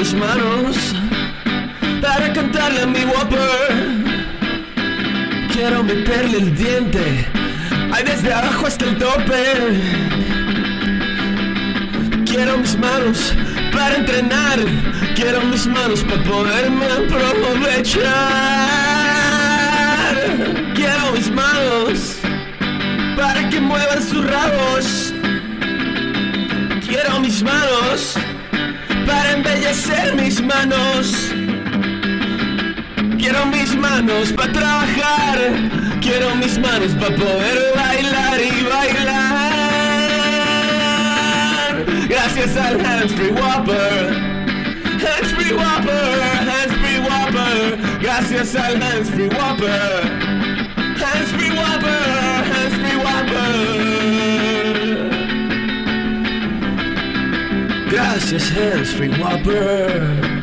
mis manos para cantarle a mi Whopper. Quiero meterle el diente, ay desde abajo hasta el tope. Quiero mis manos para entrenar, quiero mis manos para poderme aprovechar. Quiero mis manos para que muevan sus rabos. Para mis manos. Quiero mis manos para trabajar. Quiero mis manos para poder bailar y bailar. Gracias al Hands Free Whopper. Hands Free Whopper. Hands Free Whopper. Gracias al Hands Free Whopper. Hands Free Whopper. Cassius Hairspring Whopper.